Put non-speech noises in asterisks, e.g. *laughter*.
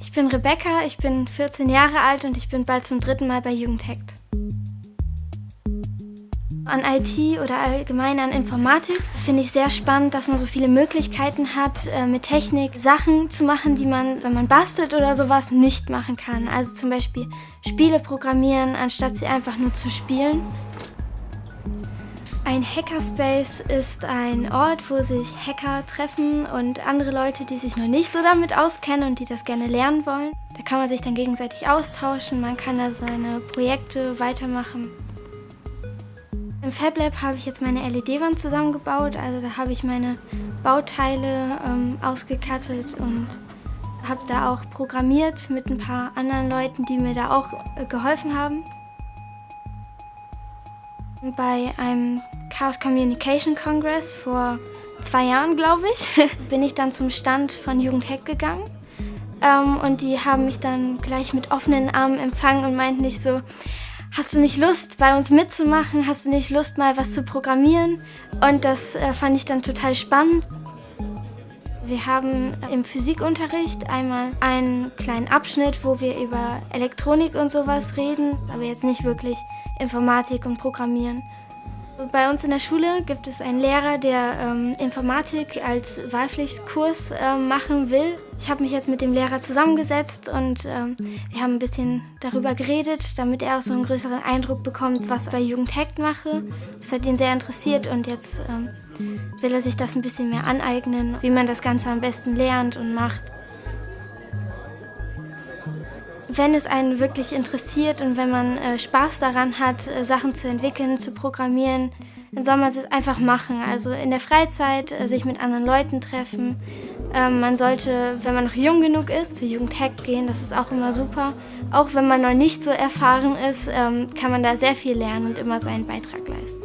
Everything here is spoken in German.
Ich bin Rebecca, ich bin 14 Jahre alt und ich bin bald zum dritten Mal bei Jugendhackt. An IT oder allgemein an Informatik finde ich sehr spannend, dass man so viele Möglichkeiten hat, äh, mit Technik Sachen zu machen, die man, wenn man bastelt oder sowas, nicht machen kann. Also zum Beispiel Spiele programmieren, anstatt sie einfach nur zu spielen. Ein Hackerspace ist ein Ort, wo sich Hacker treffen und andere Leute, die sich noch nicht so damit auskennen und die das gerne lernen wollen. Da kann man sich dann gegenseitig austauschen, man kann da seine Projekte weitermachen. Im FabLab habe ich jetzt meine LED-Wand zusammengebaut, also da habe ich meine Bauteile ähm, ausgekattet und habe da auch programmiert mit ein paar anderen Leuten, die mir da auch äh, geholfen haben. Bei einem Chaos Communication Congress vor zwei Jahren, glaube ich, *laughs* bin ich dann zum Stand von Jugendhack gegangen. Ähm, und die haben mich dann gleich mit offenen Armen empfangen und meinten nicht so, hast du nicht Lust, bei uns mitzumachen? Hast du nicht Lust, mal was zu programmieren? Und das äh, fand ich dann total spannend. Wir haben im Physikunterricht einmal einen kleinen Abschnitt, wo wir über Elektronik und sowas reden, aber jetzt nicht wirklich Informatik und Programmieren. Bei uns in der Schule gibt es einen Lehrer, der ähm, Informatik als Wahlpflichtkurs äh, machen will. Ich habe mich jetzt mit dem Lehrer zusammengesetzt und ähm, wir haben ein bisschen darüber geredet, damit er auch so einen größeren Eindruck bekommt, was ich bei Jugendhackt mache. Das hat ihn sehr interessiert und jetzt ähm, will er sich das ein bisschen mehr aneignen, wie man das Ganze am besten lernt und macht. Wenn es einen wirklich interessiert und wenn man äh, Spaß daran hat, äh, Sachen zu entwickeln, zu programmieren, dann soll man es einfach machen. Also in der Freizeit äh, sich mit anderen Leuten treffen. Ähm, man sollte, wenn man noch jung genug ist, zur Jugendhack gehen, das ist auch immer super. Auch wenn man noch nicht so erfahren ist, ähm, kann man da sehr viel lernen und immer seinen Beitrag leisten.